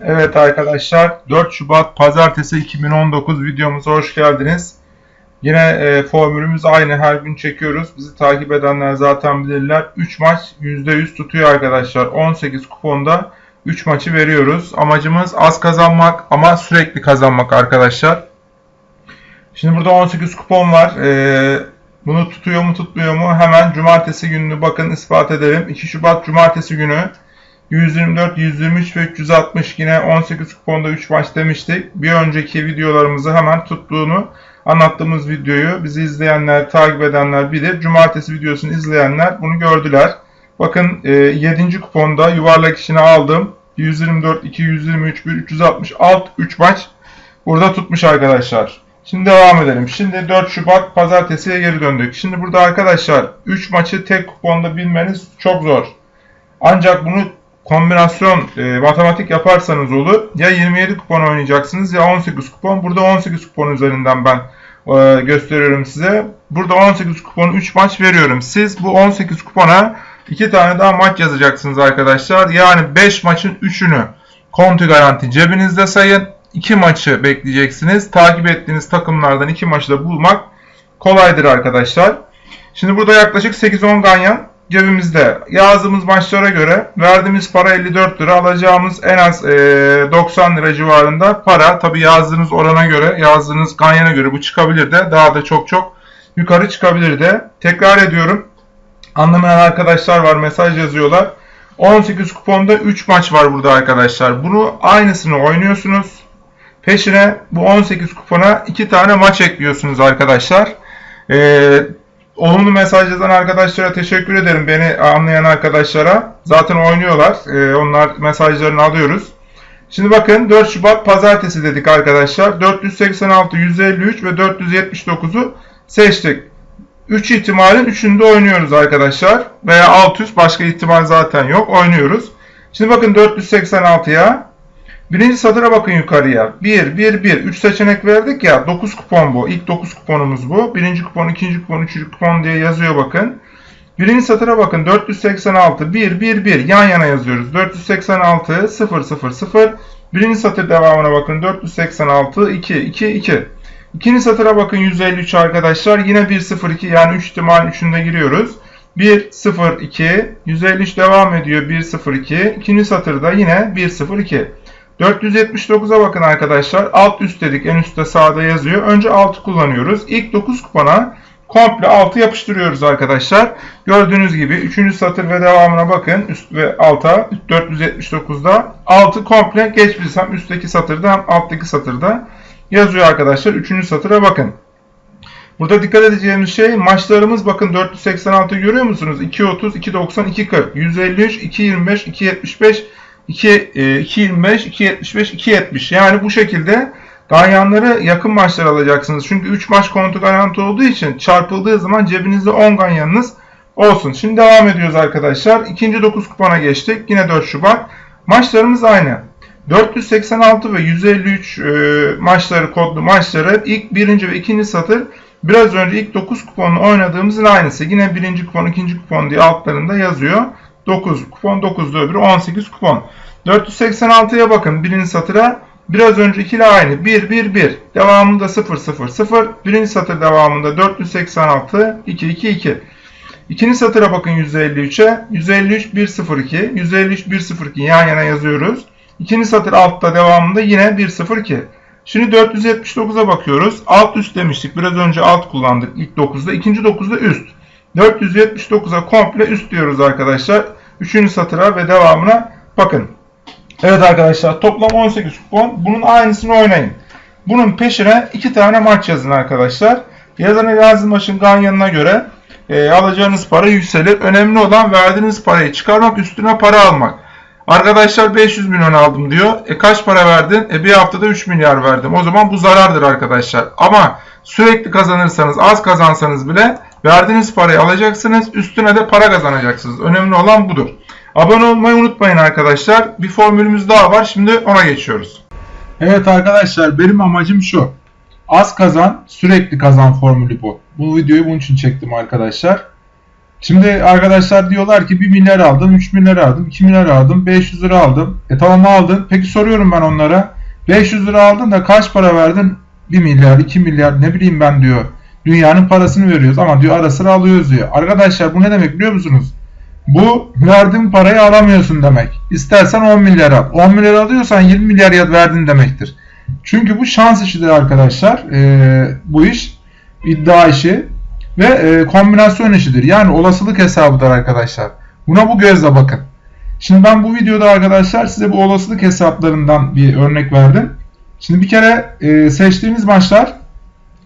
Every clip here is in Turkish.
Evet arkadaşlar 4 Şubat Pazartesi 2019 videomuza hoş geldiniz. Yine e, formülümüz aynı her gün çekiyoruz. Bizi takip edenler zaten bilirler. 3 maç %100 tutuyor arkadaşlar. 18 kuponda 3 maçı veriyoruz. Amacımız az kazanmak ama sürekli kazanmak arkadaşlar. Şimdi burada 18 kupon var. E, bunu tutuyor mu tutmuyor mu hemen cumartesi gününü bakın ispat edelim. 2 Şubat cumartesi günü 124, 123 ve 360 yine 18 kuponda 3 maç demiştik. Bir önceki videolarımızı hemen tuttuğunu anlattığımız videoyu bizi izleyenler, takip edenler bilir. Cumartesi videosunu izleyenler bunu gördüler. Bakın 7. E, kuponda yuvarlak işini aldım. 124, 2, 123, 1, 360, alt 3 maç burada tutmuş arkadaşlar. Şimdi devam edelim. Şimdi 4 Şubat pazartesiye geri döndük. Şimdi burada arkadaşlar 3 maçı tek kuponda bilmeniz çok zor. Ancak bunu kombinasyon e, matematik yaparsanız olur. Ya 27 kupon oynayacaksınız ya 18 kupon. Burada 18 kupon üzerinden ben e, gösteriyorum size. Burada 18 kupon 3 maç veriyorum. Siz bu 18 kupona 2 tane daha maç yazacaksınız arkadaşlar. Yani 5 maçın 3'ünü kontu garanti cebinizde sayın. 2 maçı bekleyeceksiniz. Takip ettiğiniz takımlardan 2 maçı da bulmak kolaydır arkadaşlar. Şimdi burada yaklaşık 8-10 ganyan cebimizde. Yazdığımız maçlara göre verdiğimiz para 54 lira. Alacağımız en az e, 90 lira civarında para. Tabi yazdığınız orana göre, yazdığınız ganyana göre bu çıkabilir de. Daha da çok çok yukarı çıkabilir de. Tekrar ediyorum. Anlamayan arkadaşlar var mesaj yazıyorlar. 18 kuponda 3 maç var burada arkadaşlar. Bunu aynısını oynuyorsunuz. Peşine bu 18 kupona 2 tane maç ekliyorsunuz arkadaşlar. Ee, Olumlu mesaj yazan arkadaşlara teşekkür ederim. Beni anlayan arkadaşlara. Zaten oynuyorlar. Ee, onlar mesajlarını alıyoruz. Şimdi bakın 4 Şubat pazartesi dedik arkadaşlar. 486, 153 ve 479'u seçtik. 3 ihtimalin 3'ünde oynuyoruz arkadaşlar. Veya 600 başka ihtimal zaten yok. Oynuyoruz. Şimdi bakın 486'ya Birinci satıra bakın yukarıya. 1, 1, 1. 3 seçenek verdik ya. 9 kupon bu. İlk 9 kuponumuz bu. Birinci kupon, ikinci kupon, üçüncü kupon diye yazıyor bakın. Birinci satıra bakın. 486, 1, 1, 1. Yan yana yazıyoruz. 486, 0, 0, 0. Birinci satır devamına bakın. 486, 2, 2, 2. İkinci satıra bakın 153 arkadaşlar. Yine 1, 0, 2 yani 3 ihtimal 3'ünde giriyoruz. 1, 0, 2. 153 devam ediyor. 1, 0, 2. İkinci satırda yine 1, 0, 2. 479'a bakın arkadaşlar. Alt üst dedik. En üstte sağda yazıyor. Önce 6 kullanıyoruz. İlk 9 kupona komple 6 yapıştırıyoruz arkadaşlar. Gördüğünüz gibi 3. satır ve devamına bakın. Üst ve alta 479'da 6 komple geçmiş. Hem üstteki satırda hem alttaki satırda yazıyor arkadaşlar. 3. satıra bakın. Burada dikkat edeceğimiz şey maçlarımız bakın 486 görüyor musunuz? 2.30, 2.90, 2.40, 153, 2.25, 2.75, 2, 2.25, 2.75, 2.70. Yani bu şekilde ganyanları yakın maçlar alacaksınız. Çünkü 3 maç kontu garanti olduğu için çarpıldığı zaman cebinizde 10 ganyanınız olsun. Şimdi devam ediyoruz arkadaşlar. İkinci 9 kupona geçtik. Yine 4 Şubat. Maçlarımız aynı. 486 ve 153 e, maçları kodlu maçları ilk birinci ve ikinci satır biraz önce ilk 9 kuponla oynadığımızın aynısı. Yine birinci kupon, ikinci kupon diye altlarında yazıyor. 9 kupon 9'da öbürü 18 kupon. 486'ya bakın birinci satıra. Biraz öncekiyle aynı. 1 1 1. Devamında 0 0 0. Birinci satır devamında 486 2 2 2. İkinci satıra bakın 153'e. 153 1 0 2. 153 1 0 2 yan yana yazıyoruz. İkinci satır altta devamında yine 1 0 2. Şimdi 479'a bakıyoruz. Alt üst demiştik. Biraz önce alt kullandık ilk 9'da. İkinci 9'da üst. 479'a komple üst diyoruz arkadaşlar. Üçüncü satıra ve devamına bakın. Evet arkadaşlar toplam 18 kupon. Bunun aynısını oynayın. Bunun peşine iki tane maç yazın arkadaşlar. Yazana yazın maçın ganyanına göre e, alacağınız para yükselir. Önemli olan verdiğiniz parayı çıkarmak üstüne para almak. Arkadaşlar 500 milyon aldım diyor. E kaç para verdin? E bir haftada 3 milyar verdim. O zaman bu zarardır arkadaşlar. Ama sürekli kazanırsanız az kazansanız bile Verdiğiniz parayı alacaksınız. Üstüne de para kazanacaksınız. Önemli olan budur. Abone olmayı unutmayın arkadaşlar. Bir formülümüz daha var. Şimdi ona geçiyoruz. Evet arkadaşlar benim amacım şu. Az kazan, sürekli kazan formülü bu. Bu videoyu bunun için çektim arkadaşlar. Şimdi arkadaşlar diyorlar ki 1 milyar aldım, 3 milyar aldım, 2 milyar aldım, 500 lira aldım. E tamam aldın. Peki soruyorum ben onlara. 500 lira aldın da kaç para verdin? 1 milyar, 2 milyar ne bileyim ben diyor. Dünyanın parasını veriyoruz ama diyor ara sıra alıyoruz diyor. Arkadaşlar bu ne demek biliyor musunuz? Bu verdiğin parayı alamıyorsun demek. İstersen 10 milyar al. 10 milyar alıyorsan 20 milyar verdin demektir. Çünkü bu şans işidir arkadaşlar. Ee, bu iş iddia işi ve e, kombinasyon işidir. Yani olasılık hesabıdır arkadaşlar. Buna bu gözle bakın. Şimdi ben bu videoda arkadaşlar size bu olasılık hesaplarından bir örnek verdim. Şimdi bir kere e, seçtiğiniz maçlar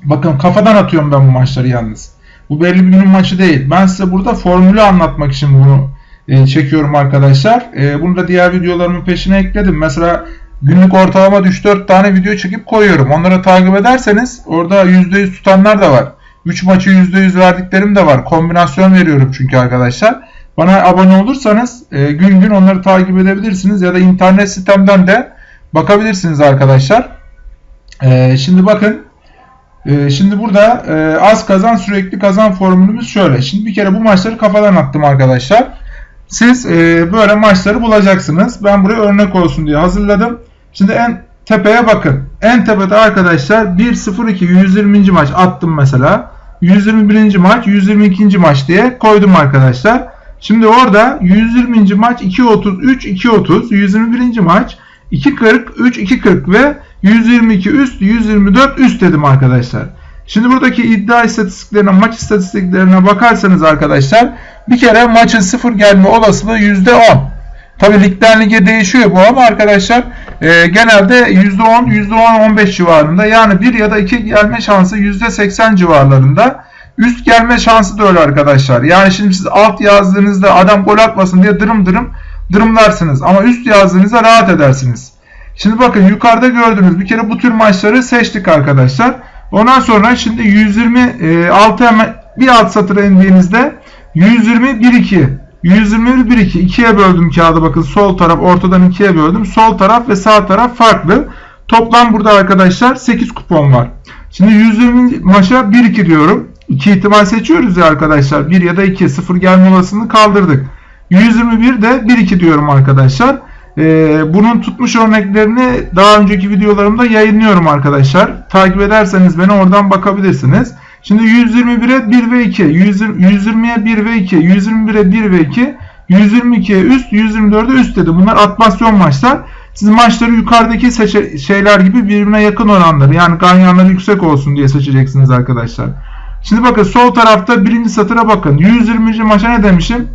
bakın kafadan atıyorum ben bu maçları yalnız. Bu belli bir günün maçı değil. Ben size burada formülü anlatmak için bunu e, çekiyorum arkadaşlar. E, bunu da diğer videolarımın peşine ekledim. Mesela günlük ortalama 3-4 tane video çekip koyuyorum. Onları takip ederseniz orada %100 tutanlar da var. 3 maçı %100 verdiklerim de var. Kombinasyon veriyorum çünkü arkadaşlar. Bana abone olursanız e, gün gün onları takip edebilirsiniz ya da internet sitemden de bakabilirsiniz arkadaşlar. E, şimdi bakın e, şimdi burada e, az kazan sürekli kazan formülümüz şöyle. Şimdi bir kere bu maçları kafadan attım arkadaşlar. Siz e, böyle maçları bulacaksınız. Ben buraya örnek olsun diye hazırladım. Şimdi en tepeye bakın. En tepede arkadaşlar 1-0-2 120. maç attım mesela. 121. maç 122. maç diye koydum arkadaşlar. Şimdi orada 120. maç 2.33 2.30 121. maç 2.40 3 2.40 ve 122 üst 124 üst dedim arkadaşlar. Şimdi buradaki iddia istatistiklerine maç istatistiklerine bakarsanız arkadaşlar bir kere maçın sıfır gelme olasılığı %10. Tabi ligden lige değişiyor bu ama arkadaşlar e, genelde %10, %10-15 civarında yani 1 ya da 2 gelme şansı %80 civarlarında. Üst gelme şansı da öyle arkadaşlar. Yani şimdi siz alt yazdığınızda adam gol atmasın diye dırım dırım dırımlarsınız. Ama üst yazdığınızda rahat edersiniz. Şimdi bakın yukarıda gördüğünüz bir kere bu tür maçları seçtik arkadaşlar. Ondan sonra şimdi 126 hemen bir alt satıra indiğinizde 120 1 2 121 1 2 ikiye böldüm kağıdı bakın sol taraf ortadan ikiye böldüm. Sol taraf ve sağ taraf farklı. Toplam burada arkadaşlar 8 kupon var. Şimdi 120 maça 1 2 diyorum. 2 ihtimal seçiyoruz ya arkadaşlar. 1 ya da 2 0 gelme olasılığını kaldırdık. 121 de 1 2 diyorum arkadaşlar. Ee, bunun tutmuş örneklerini daha önceki videolarımda yayınlıyorum arkadaşlar. Takip ederseniz beni oradan bakabilirsiniz. Şimdi 121'e 1 ve 2, 120'ye 1 ve 2, 121'e 1 ve 2, 122'ye üst, 124'e üst dedi. Bunlar atmasyon maçlar. Siz maçları yukarıdaki şeyler gibi birbirine yakın oranları yani ganyanları yüksek olsun diye seçeceksiniz arkadaşlar. Şimdi bakın sol tarafta birinci satıra bakın. 120. maça ne demişim?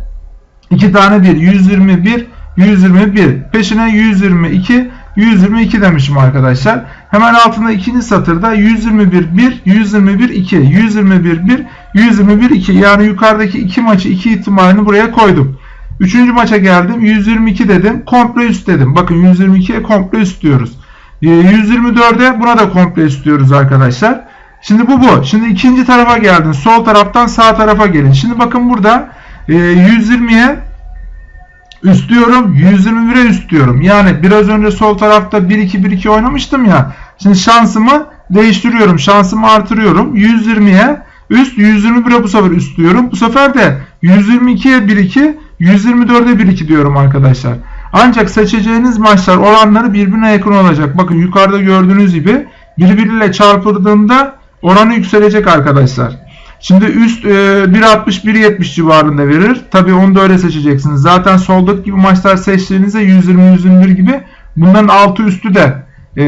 2 tane 1. 121, 121. Peşine 122, 122 demişim arkadaşlar. Hemen altında ikinci satırda 121 1, 121 2, 121 1, 121 2. Yani yukarıdaki iki maçı iki ihtimalini buraya koydum. Üçüncü maça geldim. 122 dedim. Komple üst dedim. Bakın 122'ye komple üst diyoruz. 124'e ee, buna da komple üst diyoruz arkadaşlar. Şimdi bu bu. Şimdi ikinci tarafa geldin. Sol taraftan sağ tarafa gelin. Şimdi bakın burada 120'ye üst diyorum. 121'e üst diyorum. Yani biraz önce sol tarafta 1-2-1-2 oynamıştım ya. Şimdi şansımı değiştiriyorum. Şansımı artırıyorum. 120'ye üst 121'e bu sefer üst diyorum. Bu sefer de 122'ye 1-2 124'e 1-2 diyorum arkadaşlar. Ancak seçeceğiniz maçlar oranları birbirine yakın olacak. Bakın yukarıda gördüğünüz gibi birbiriyle çarpıldığında oranı yükselecek arkadaşlar. Şimdi üst e, 1.60-1.70 civarında verir. Tabi onu da öyle seçeceksiniz. Zaten soldaki gibi maçlar seçtiğinizde 120-121 gibi bunların altı üstü de e,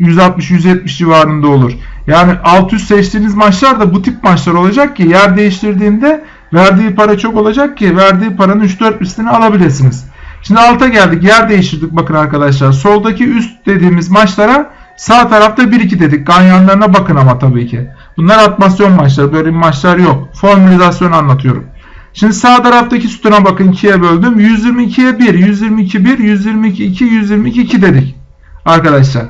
160-170 civarında olur. Yani alt üst seçtiğiniz maçlar da bu tip maçlar olacak ki yer değiştirdiğinde verdiği para çok olacak ki verdiği paranın 3-4 üstünü alabilirsiniz. Şimdi alta geldik. Yer değiştirdik bakın arkadaşlar. Soldaki üst dediğimiz maçlara sağ tarafta 1-2 dedik. Ganyanlarına bakın ama tabii ki. Bunlar atmasyon maçları. Böyle maçlar yok. Formülizasyon anlatıyorum. Şimdi sağ taraftaki sütuna bakın 2'ye böldüm. 122'ye 1, 122 1, 122 2, 122 2 dedik. Arkadaşlar.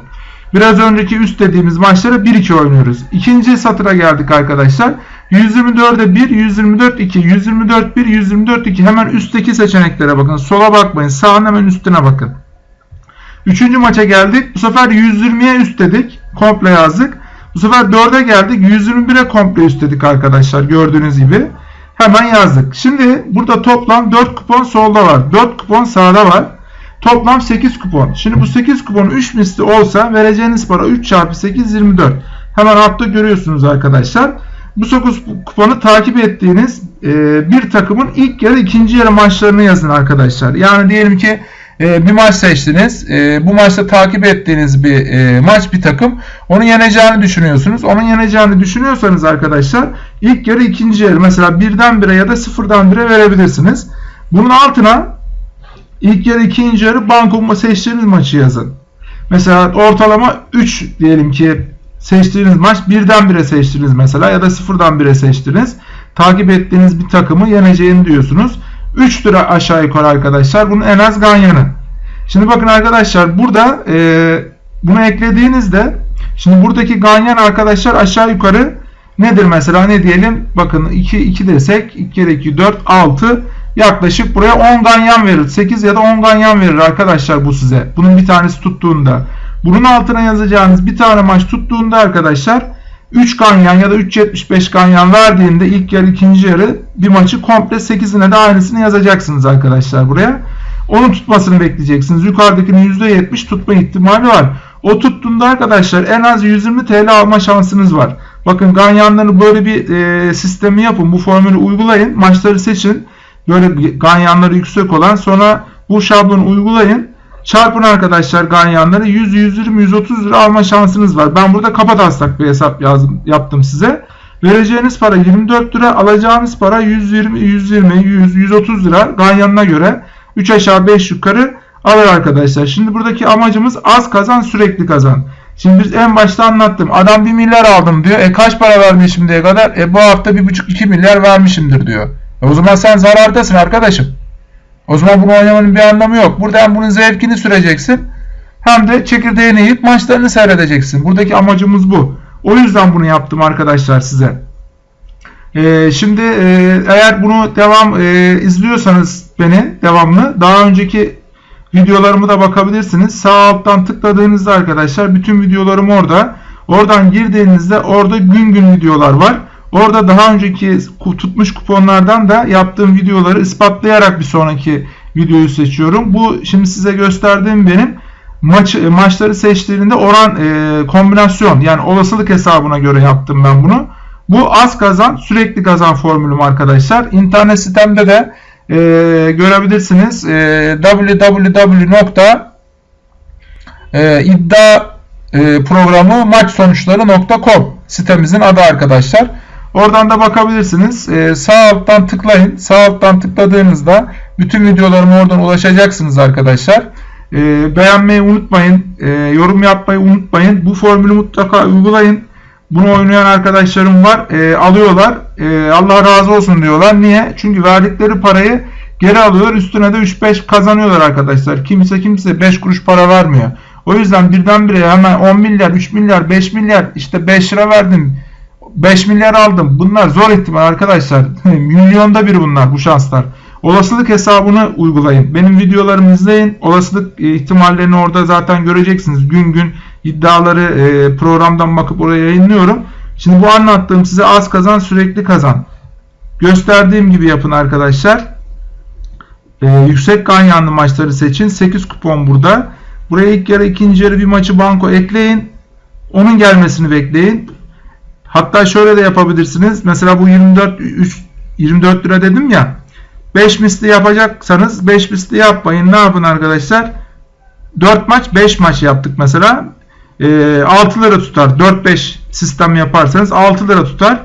Biraz önceki üst dediğimiz maçlara 1-2 oynuyoruz. İkinci satıra geldik arkadaşlar. 124'e 1, 124 2, 124 1, 124 2. Hemen üstteki seçeneklere bakın. Sola bakmayın. Sağın hemen üstüne bakın. Üçüncü maça geldik. Bu sefer 120'ye üst dedik. Komple yazdık. Bu sefer 4'e geldik. 121'e komple üstledik arkadaşlar gördüğünüz gibi. Hemen yazdık. Şimdi burada toplam 4 kupon solda var. 4 kupon sağda var. Toplam 8 kupon. Şimdi bu 8 kupon 3 misli olsa vereceğiniz para 3 çarpı 8 24. Hemen altta görüyorsunuz arkadaşlar. Bu 9 kuponu takip ettiğiniz e, bir takımın ilk yarı ikinci yarı maçlarını yazın arkadaşlar. Yani diyelim ki e, bir maç seçtiniz. E, bu maçta takip ettiğiniz bir e, maç bir takım. Onu yeneceğini düşünüyorsunuz. Onun yeneceğini düşünüyorsanız arkadaşlar ilk yarı ikinci yarı mesela birden bire ya da sıfırdan bire verebilirsiniz. Bunun altına ilk yarı ikinci yarı banko seçtiğiniz maçı yazın. Mesela ortalama 3 diyelim ki seçtiğiniz maç birden bire seçtiniz mesela ya da sıfırdan bire seçtiniz. Takip ettiğiniz bir takımı yeneceğini diyorsunuz. 3 lira aşağı yukarı arkadaşlar. Bunun en az ganyanı. Şimdi bakın arkadaşlar burada e, bunu eklediğinizde şimdi buradaki ganyan arkadaşlar aşağı yukarı nedir mesela ne diyelim bakın 2 2 desek 2 kere 2 4 6 yaklaşık buraya 10 ganyan verir. 8 ya da 10 ganyan verir arkadaşlar bu size. Bunun bir tanesi tuttuğunda. Bunun altına yazacağınız bir tane maç tuttuğunda arkadaşlar 3 ganyan ya da 3.75 ganyan verdiğinde ilk yarı ikinci yarı bir maçı komple 8'ine de aynısını yazacaksınız arkadaşlar buraya. Onun tutmasını bekleyeceksiniz. Yukarıdakinin %70 tutma ihtimali var. O tuttuğunda arkadaşlar en az 120 TL alma şansınız var. Bakın ganyanları böyle bir e, sistemi yapın. Bu formülü uygulayın. Maçları seçin. Böyle ganyanları yüksek olan sonra bu şablonu uygulayın. Çarpın arkadaşlar ganyanları 100, 120, 130 lira alma şansınız var. Ben burada kapataslak bir hesap yazdım, yaptım size. Vereceğiniz para 24 lira, alacağınız para 120, 120, 100, 130 lira ganyanına göre 3 aşağı 5 yukarı alır arkadaşlar. Şimdi buradaki amacımız az kazan sürekli kazan. Şimdi biz en başta anlattım. Adam 1 milyar aldım diyor. E kaç para vermiş şimdiye kadar? E bu hafta 1,5-2 milyar vermişimdir diyor. E o zaman sen zarardasın arkadaşım. O zaman bunu oynamanın bir anlamı yok. Burada hem bunun zevkini süreceksin hem de çekirdeğini yiyip maçlarını seyredeceksin. Buradaki amacımız bu. O yüzden bunu yaptım arkadaşlar size. Ee, şimdi e, eğer bunu devam e, izliyorsanız beni devamlı daha önceki videolarımı da bakabilirsiniz. Sağ alttan tıkladığınızda arkadaşlar bütün videolarım orada. Oradan girdiğinizde orada gün gün videolar var. Orada daha önceki tutmuş kuponlardan da yaptığım videoları ispatlayarak bir sonraki videoyu seçiyorum. Bu şimdi size gösterdiğim benim maç maçları seçtiğinde oran e, kombinasyon yani olasılık hesabına göre yaptım ben bunu. Bu az kazan sürekli kazan formülüm arkadaşlar. İnternet sitemde de e, görebilirsiniz. E, www.iddia e, sitemizin adı arkadaşlar. Oradan da bakabilirsiniz. Ee, sağ alttan tıklayın. Sağ alttan tıkladığınızda bütün videolarıma oradan ulaşacaksınız arkadaşlar. Ee, beğenmeyi unutmayın. Ee, yorum yapmayı unutmayın. Bu formülü mutlaka uygulayın. Bunu oynayan arkadaşlarım var. Ee, alıyorlar. Ee, Allah razı olsun diyorlar. Niye? Çünkü verdikleri parayı geri alıyorlar. Üstüne de 3-5 kazanıyorlar arkadaşlar. Kimse kimse 5 kuruş para vermiyor. O yüzden birdenbire hemen 10 milyar, 3 milyar, 5 milyar işte 5 lira verdim 5 milyar aldım. Bunlar zor ihtimal arkadaşlar. Milyonda bir bunlar bu şanslar. Olasılık hesabını uygulayın. Benim videolarımı izleyin. Olasılık e, ihtimallerini orada zaten göreceksiniz. Gün gün iddiaları e, programdan bakıp oraya yayınlıyorum. Şimdi bu anlattığım size az kazan sürekli kazan. Gösterdiğim gibi yapın arkadaşlar. Ee, yüksek ganyanlı maçları seçin. 8 kupon burada. Buraya ilk yarı ikinci yarı bir maçı banko ekleyin. Onun gelmesini bekleyin. Hatta şöyle de yapabilirsiniz. Mesela bu 24 3, 24 lira dedim ya. 5 misli yapacaksanız 5 misli yapmayın. Ne yapın arkadaşlar? 4 maç 5 maç yaptık mesela. E, 6 lira tutar. 4-5 sistem yaparsanız 6 lira tutar.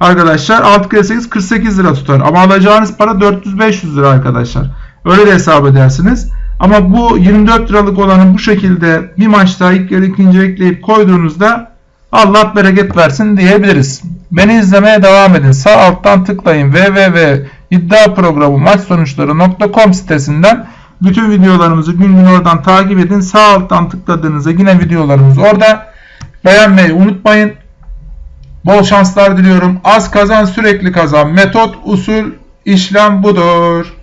Arkadaşlar 6 kere 8 48 lira tutar. Ama alacağınız para 400-500 lira arkadaşlar. Öyle de hesap edersiniz. Ama bu 24 liralık olanı bu şekilde bir maçta ilk yarı ikinci ekleyip koyduğunuzda Allah bereket versin diyebiliriz. Beni izlemeye devam edin. Sağ alttan tıklayın www.iddiaprogramı maç sonuçları.com sitesinden bütün videolarımızı gün gün oradan takip edin. Sağ alttan tıkladığınızda yine videolarımız orada. Beğenmeyi unutmayın. Bol şanslar diliyorum. Az kazan sürekli kazan. Metot, usul, işlem budur.